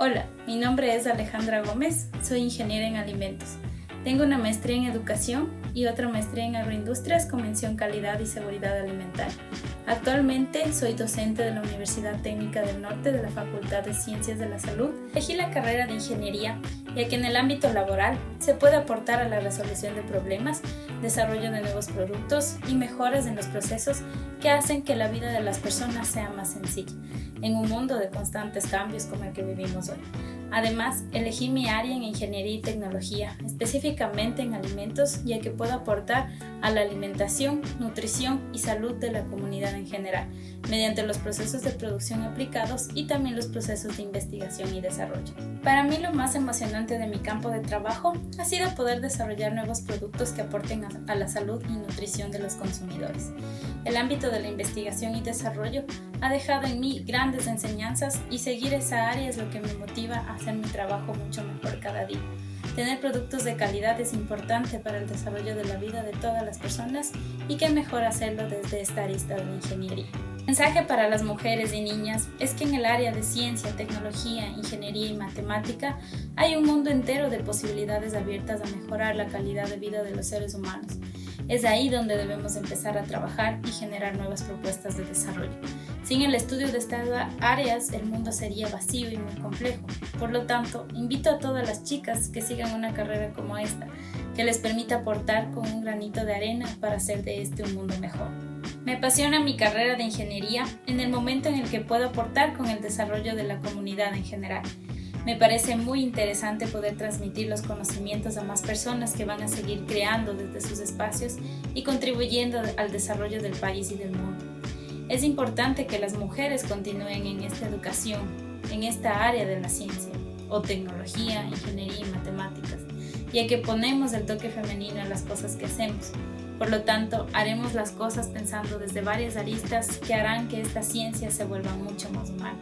Hola, mi nombre es Alejandra Gómez, soy ingeniera en alimentos. Tengo una maestría en educación y otra maestría en agroindustrias con mención calidad y seguridad alimentaria. Actualmente soy docente de la Universidad Técnica del Norte de la Facultad de Ciencias de la Salud. Elegí la carrera de ingeniería ya que en el ámbito laboral se puede aportar a la resolución de problemas, desarrollo de nuevos productos y mejoras en los procesos que hacen que la vida de las personas sea más sencilla en un mundo de constantes cambios como el que vivimos hoy. Además, elegí mi área en ingeniería y tecnología, específicamente en alimentos, ya que puedo aportar a la alimentación, nutrición y salud de la comunidad en general, mediante los procesos de producción aplicados y también los procesos de investigación y desarrollo. Para mí lo más emocionante de mi campo de trabajo ha sido poder desarrollar nuevos productos que aporten a la salud y nutrición de los consumidores. El ámbito de la investigación y desarrollo ha dejado en mí grandes enseñanzas y seguir esa área es lo que me motiva a hacer mi trabajo mucho mejor cada día. Tener productos de calidad es importante para el desarrollo de la vida de todas las personas y qué mejor hacerlo desde esta arista de ingeniería. El mensaje para las mujeres y niñas es que en el área de ciencia, tecnología, ingeniería y matemática hay un mundo entero de posibilidades abiertas a mejorar la calidad de vida de los seres humanos. Es ahí donde debemos empezar a trabajar y generar nuevas propuestas de desarrollo. Sin el estudio de estas áreas, el mundo sería vacío y muy complejo. Por lo tanto, invito a todas las chicas que sigan una carrera como esta, que les permita aportar con un granito de arena para hacer de este un mundo mejor. Me apasiona mi carrera de ingeniería en el momento en el que puedo aportar con el desarrollo de la comunidad en general. Me parece muy interesante poder transmitir los conocimientos a más personas que van a seguir creando desde sus espacios y contribuyendo al desarrollo del país y del mundo. Es importante que las mujeres continúen en esta educación, en esta área de la ciencia, o tecnología, ingeniería y matemáticas, ya que ponemos el toque femenino en las cosas que hacemos. Por lo tanto, haremos las cosas pensando desde varias aristas que harán que esta ciencia se vuelva mucho más humana.